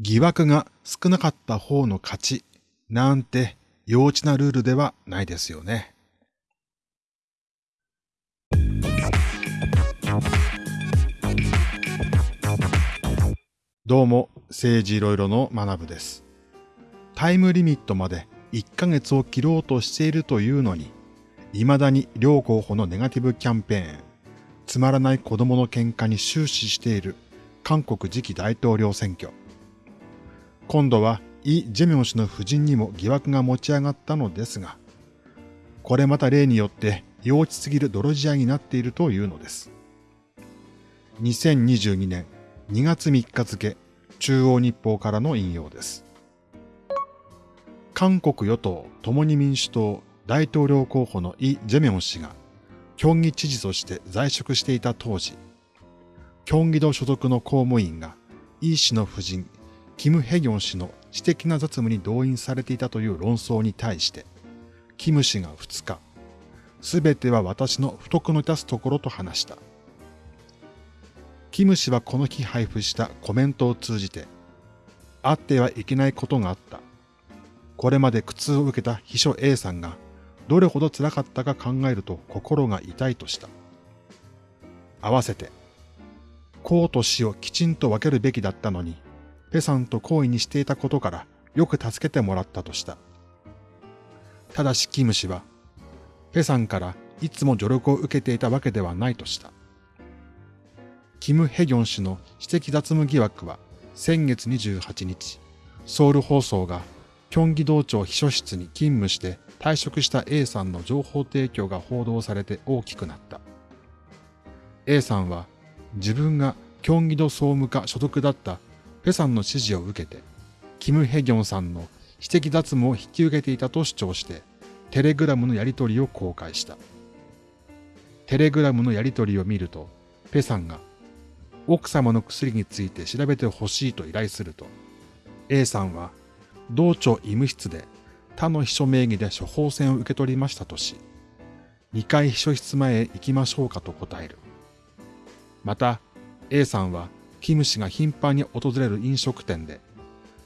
疑惑が少なかった方の勝ちなんて幼稚なルールではないですよね。どうも、政治いろいろの学部です。タイムリミットまで1ヶ月を切ろうとしているというのに、未だに両候補のネガティブキャンペーン、つまらない子供の喧嘩に終始している韓国次期大統領選挙。今度はイ・ジェミョン氏の夫人にも疑惑が持ち上がったのですが、これまた例によって幼稚すぎる泥仕合になっているというのです。2022年2月3日付、中央日報からの引用です。韓国与党共に民主党大統領候補のイ・ジェミョン氏が、京畿知事として在職していた当時、京畿道所属の公務員がイ氏の夫人キム・ヘギョン氏の私的な雑務に動員されていたという論争に対して、キム氏が2日、すべては私の不徳の致すところと話した。キム氏はこの日配布したコメントを通じて、あってはいけないことがあった。これまで苦痛を受けた秘書 A さんがどれほど辛かったか考えると心が痛いとした。合わせて、公と死をきちんと分けるべきだったのに、ペさんと好意にしていたことからよく助けてもらったとした。ただしキム氏は、ペさんからいつも助力を受けていたわけではないとした。キム・ヘギョン氏の私的雑務疑惑は先月28日、ソウル放送が京畿道庁秘書室に勤務して退職した A さんの情報提供が報道されて大きくなった。A さんは自分が京畿道総務課所属だったペさんの指示を受けて、キム・ヘギョンさんの私的脱毛を引き受けていたと主張して、テレグラムのやり取りを公開した。テレグラムのやり取りを見ると、ペさんが奥様の薬について調べてほしいと依頼すると、A さんは同庁医務室で他の秘書名義で処方箋を受け取りましたとし、2階秘書室前へ行きましょうかと答える。また、A さんはキム氏が頻繁に訪れる飲食店で、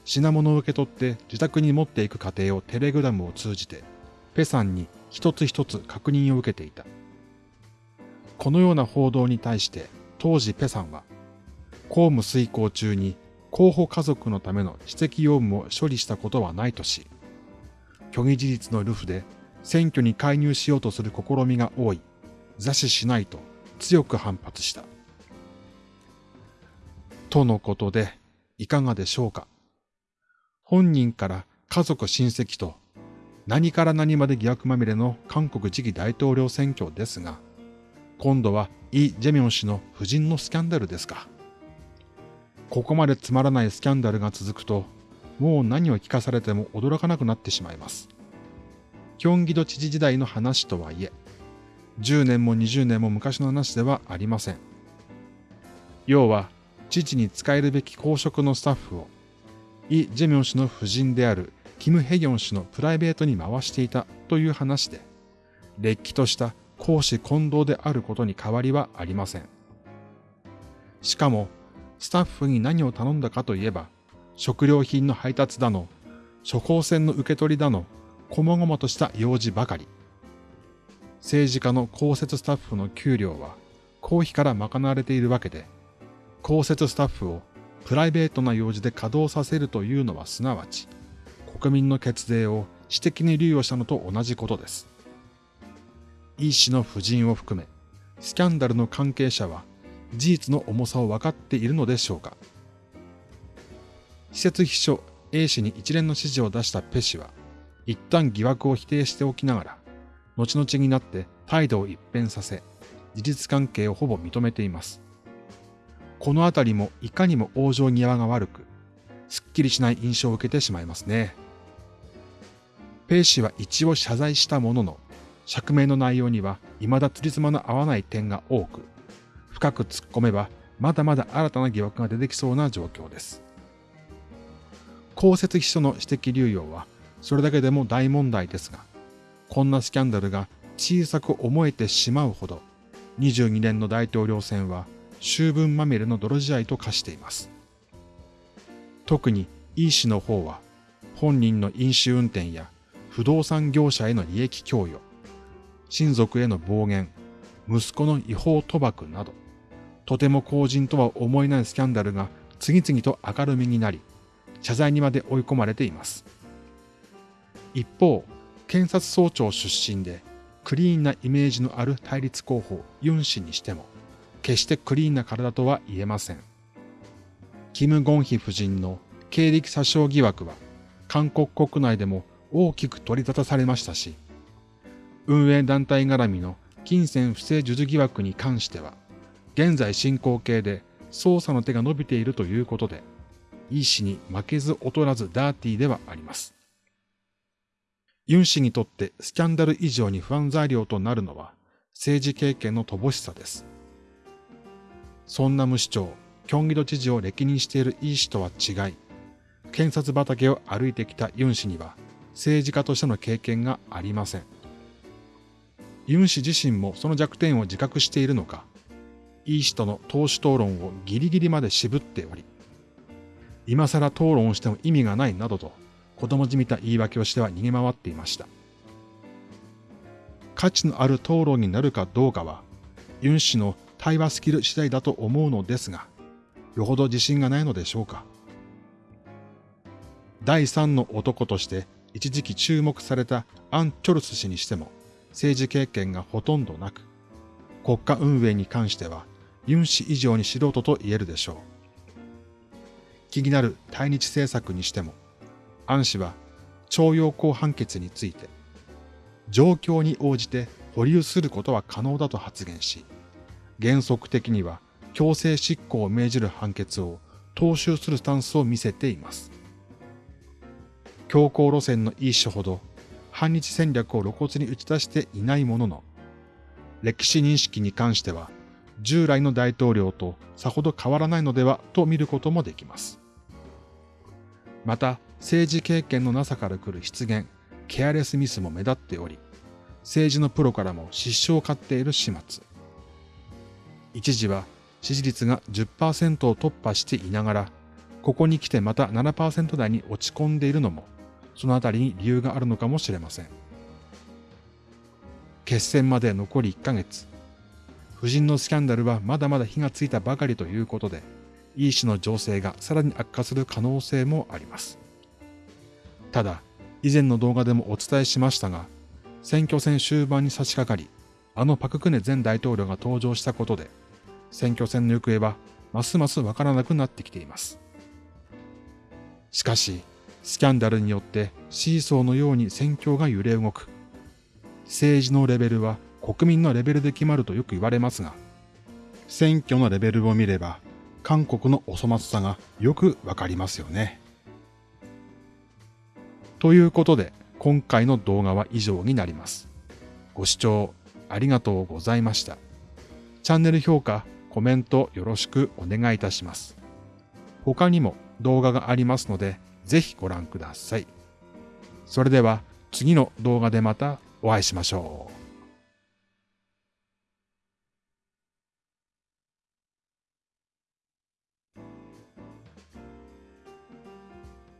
品物を受け取って自宅に持っていく過程をテレグラムを通じて、ペさんに一つ一つ確認を受けていた。このような報道に対して当時ペさんは、公務遂行中に候補家族のための私的用務を処理したことはないとし、虚偽事実のルフで選挙に介入しようとする試みが多い、座視しないと強く反発した。とのことで、いかがでしょうか？本人から家族親戚と何から何まで疑惑まみれの韓国次期大統領選挙ですが、今度はイ・ジェミョン氏の夫人のスキャンダルですか？ここまでつまらないスキャンダルが続くと、もう何を聞かされても驚かなくなってしまいます。キョンギド知事時代の話とはいえ、10年も20年も昔の話ではありません。要は、父に仕えるべき公職のスタッフを、イ・ジェミョン氏の夫人であるキム・ヘギョン氏のプライベートに回していたという話で、れっきとした公私混同であることに変わりはありません。しかも、スタッフに何を頼んだかといえば、食料品の配達だの、処方箋の受け取りだの、こまごまとした用事ばかり。政治家の公設スタッフの給料は公費から賄われているわけで、公設スタッフをプライベートな用事で稼働させるというのはすなわち、国民の血税を私的に流用したのと同じことです。イ氏の夫人を含め、スキャンダルの関係者は事実の重さを分かっているのでしょうか施設秘書 A 氏に一連の指示を出したペ氏は、一旦疑惑を否定しておきながら、後々になって態度を一変させ、事実関係をほぼ認めています。このあたりもいかにも往生際が悪く、すっきりしない印象を受けてしまいますね。ペイ氏は一応謝罪したものの、釈明の内容には未だ釣り妻の合わない点が多く、深く突っ込めばまだまだ新たな疑惑が出てきそうな状況です。公設秘書の指摘流用はそれだけでも大問題ですが、こんなスキャンダルが小さく思えてしまうほど、22年の大統領選は秋分まみれの泥仕合と化しています。特にイ氏の方は本人の飲酒運転や不動産業者への利益供与、親族への暴言、息子の違法賭博など、とても公人とは思えないスキャンダルが次々と明るみになり、謝罪にまで追い込まれています。一方、検察総長出身でクリーンなイメージのある対立候補ユン氏にしても、決してクリーンな体とは言えません。キム・ゴンヒ夫人の経歴詐称疑惑は韓国国内でも大きく取り沙汰されましたし、運営団体絡みの金銭不正授受疑惑に関しては、現在進行形で捜査の手が伸びているということで、イ氏に負けず劣らずダーティーではあります。ユン氏にとってスキャンダル以上に不安材料となるのは政治経験の乏しさです。そんな無市長、キョンギド知事を歴任しているイ氏とは違い、検察畑を歩いてきたユン氏には政治家としての経験がありません。ユン氏自身もその弱点を自覚しているのか、イ氏との党首討論をギリギリまで渋っており、今更討論をしても意味がないなどと子供じみた言い訳をしては逃げ回っていました。価値のある討論になるかどうかは、ユン氏の対話スキル次第だと思うのですが、よほど自信がないのでしょうか。第三の男として一時期注目されたアン・チョルス氏にしても政治経験がほとんどなく、国家運営に関してはユン氏以上に素人と言えるでしょう。気になる対日政策にしても、アン氏は徴用工判決について、状況に応じて保留することは可能だと発言し、原則的には強制執行を命じる判決を踏襲するスタンスを見せています。強硬路線のいい種ほど反日戦略を露骨に打ち出していないものの、歴史認識に関しては従来の大統領とさほど変わらないのではと見ることもできます。また、政治経験のなさから来る失言、ケアレスミスも目立っており、政治のプロからも失笑を買っている始末。一時は支持率が10%を突破していながら、ここに来てまた7%台に落ち込んでいるのもそのあたりに理由があるのかもしれません。決戦まで残り1ヶ月。夫人のスキャンダルはまだまだ火がついたばかりということで、イー氏の情勢がさらに悪化する可能性もあります。ただ、以前の動画でもお伝えしましたが、選挙戦終盤に差し掛かり、あのパククネ前大統領が登場したことで、選挙戦の行方はますますわからなくなってきています。しかし、スキャンダルによってシーソーのように戦況が揺れ動く。政治のレベルは国民のレベルで決まるとよく言われますが、選挙のレベルを見れば、韓国のお粗末さがよくわかりますよね。ということで、今回の動画は以上になります。ご視聴ありがとうございました。チャンネル評価、コメントよろしくお願いいたします。他にも動画がありますので、ぜひご覧ください。それでは次の動画でまたお会いしましょう。